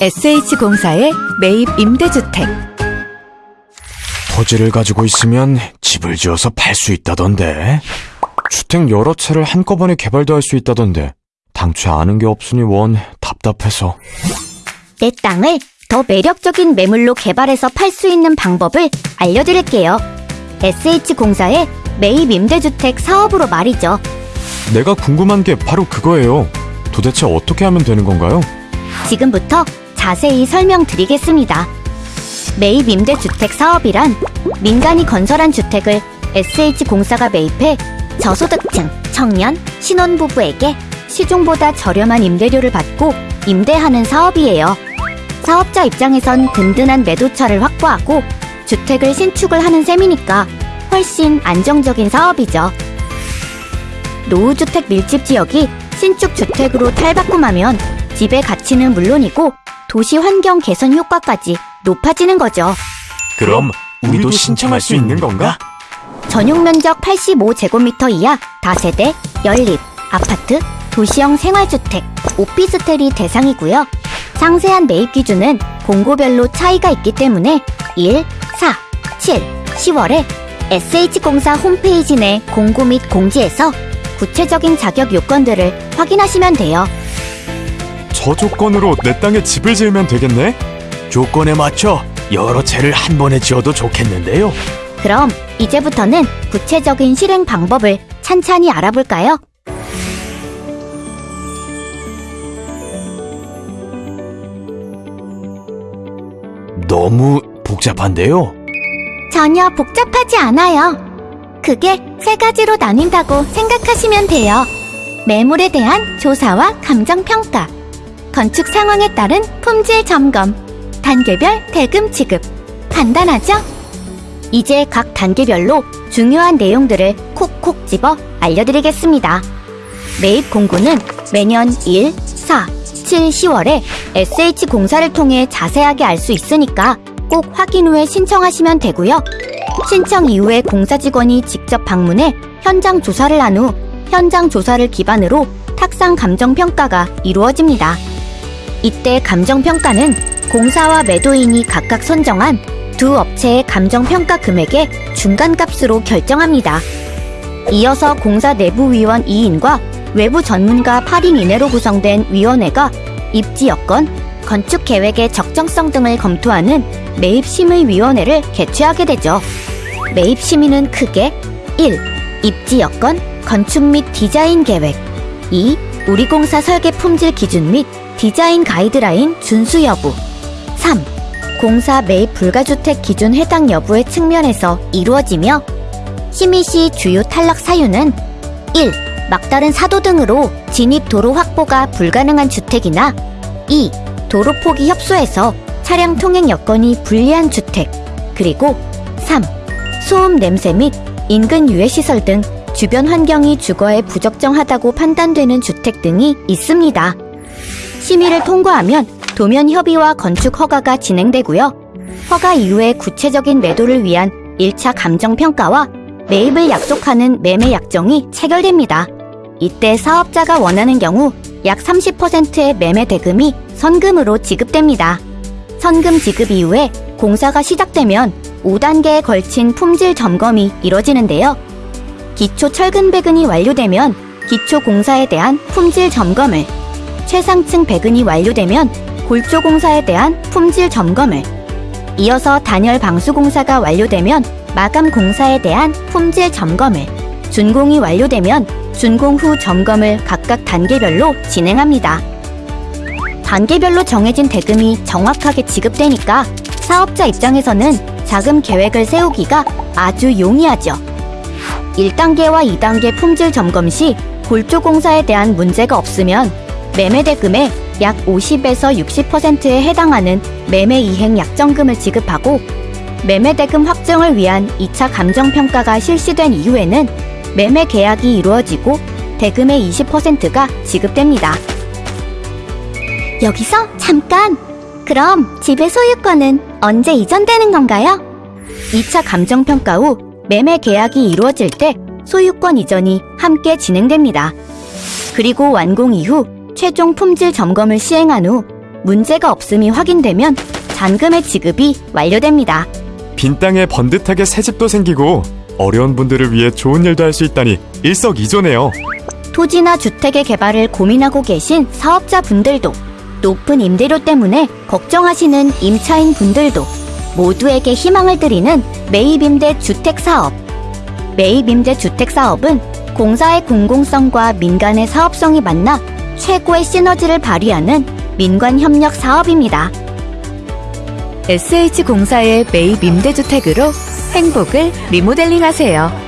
SH공사의 매입 임대주택 토지를 가지고 있으면 집을 지어서 팔 수 있다던데. 주택 여러 채를 한꺼번에 개발도 할 수 있다던데. 당최 아는 게 없으니 원 답답해서. 내 땅을 더 매력적인 매물로 개발해서 팔 수 있는 방법을 알려드릴게요. SH공사의 매입 임대주택 사업으로 말이죠. 내가 궁금한 게 바로 그거예요. 도대체 어떻게 하면 되는 건가요? 지금부터 자세히 설명드리겠습니다. 매입 임대주택 사업이란 민간이 건설한 주택을 SH공사가 매입해 저소득층, 청년, 신혼부부에게 시중보다 저렴한 임대료를 받고 임대하는 사업이에요. 사업자 입장에선 든든한 매도처를 확보하고 주택을 신축을 하는 셈이니까 훨씬 안정적인 사업이죠. 노후주택 밀집 지역이 신축 주택으로 탈바꿈하면 집의 가치는 물론이고 도시 환경 개선 효과까지 높아지는 거죠. 그럼 우리도 신청할 수 있는 건가? 전용 면적 85제곱미터 이하 다세대, 연립, 아파트, 도시형 생활주택, 오피스텔이 대상이고요. 상세한 매입 기준은 공고별로 차이가 있기 때문에 1, 4, 7, 10월에 SH공사 홈페이지 내 공고 및 공지에서 구체적인 자격 요건들을 확인하시면 돼요. 저 조건으로 내 땅에 집을 지으면 되겠네? 조건에 맞춰 여러 채를 한 번에 지어도 좋겠는데요. 그럼 이제부터는 구체적인 실행 방법을 찬찬히 알아볼까요? 너무 복잡한데요. 전혀 복잡하지 않아요. 그게 세 가지로 나뉜다고 생각하시면 돼요. 매물에 대한 조사와 감정평가, 건축 상황에 따른 품질 점검, 단계별 대금 지급. 간단하죠? 이제 각 단계별로 중요한 내용들을 콕콕 집어 알려드리겠습니다. 매입 공고는 매년 1, 4, 7, 10월에 SH공사를 통해 자세하게 알 수 있으니까 꼭 확인 후에 신청하시면 되고요. 신청 이후에 공사 직원이 직접 방문해 현장 조사를 한 후 현장 조사를 기반으로 탁상 감정 평가가 이루어집니다. 이때 감정 평가는 공사와 매도인이 각각 선정한 두 업체의 감정 평가 금액의 중간값으로 결정합니다. 이어서 공사 내부 위원 2인과 외부 전문가 8인 이내로 구성된 위원회가 입지 여건, 건축 계획의 적정성 등을 검토하는 매입심의위원회를 개최하게 되죠. 매입심의는 크게 1. 입지 여건, 건축 및 디자인 계획 2. 우리공사 설계 품질 기준 및 디자인 가이드라인 준수 여부 3. 공사 매입 불가주택 기준 해당 여부의 측면에서 이루어지며 심의 시 주요 탈락 사유는 1. 막다른 사도 등으로 진입 도로 확보가 불가능한 주택이나 2. 도로 폭이 협소해서 차량 통행 여건이 불리한 주택 그리고 3. 소음 냄새 및 인근 유해시설 등 주변 환경이 주거에 부적정하다고 판단되는 주택 등이 있습니다. 심의를 통과하면 도면 협의와 건축 허가가 진행되고요. 허가 이후에 구체적인 매도를 위한 1차 감정평가와 매입을 약속하는 매매 약정이 체결됩니다. 이때 사업자가 원하는 경우 약 30%의 매매 대금이 선금으로 지급됩니다. 선금 지급 이후에 공사가 시작되면 5단계에 걸친 품질 점검이 이뤄지는데요. 기초 철근 배근이 완료되면 기초 공사에 대한 품질 점검을, 최상층 배근이 완료되면 골조 공사에 대한 품질 점검을, 이어서 단열 방수 공사가 완료되면 마감 공사에 대한 품질 점검을, 준공이 완료되면 준공 후 점검을 각각 단계별로 진행합니다. 단계별로 정해진 대금이 정확하게 지급되니까 사업자 입장에서는 자금 계획을 세우기가 아주 용이하죠. 1단계와 2단계 품질 점검 시 골조 공사에 대한 문제가 없으면 매매 대금의 약 50에서 60%에 해당하는 매매 이행 약정금을 지급하고 매매 대금 확정을 위한 2차 감정 평가가 실시된 이후에는 매매 계약이 이루어지고 대금의 20%가 지급됩니다. 여기서 잠깐! 그럼 집의 소유권은 언제 이전되는 건가요? 2차 감정평가 후 매매 계약이 이루어질 때 소유권 이전이 함께 진행됩니다. 그리고 완공 이후 최종 품질 점검을 시행한 후 문제가 없음이 확인되면 잔금의 지급이 완료됩니다. 빈 땅에 번듯하게 새 집도 생기고 어려운 분들을 위해 좋은 일도 할 수 있다니 일석이조네요. 토지나 주택의 개발을 고민하고 계신 사업자 분들도 높은 임대료 때문에 걱정하시는 임차인 분들도 모두에게 희망을 드리는 매입임대 주택 사업. 매입임대 주택 사업은 공사의 공공성과 민간의 사업성이 만나 최고의 시너지를 발휘하는 민관 협력 사업입니다. SH공사의 매입 임대주택으로 행복을 리모델링 하세요.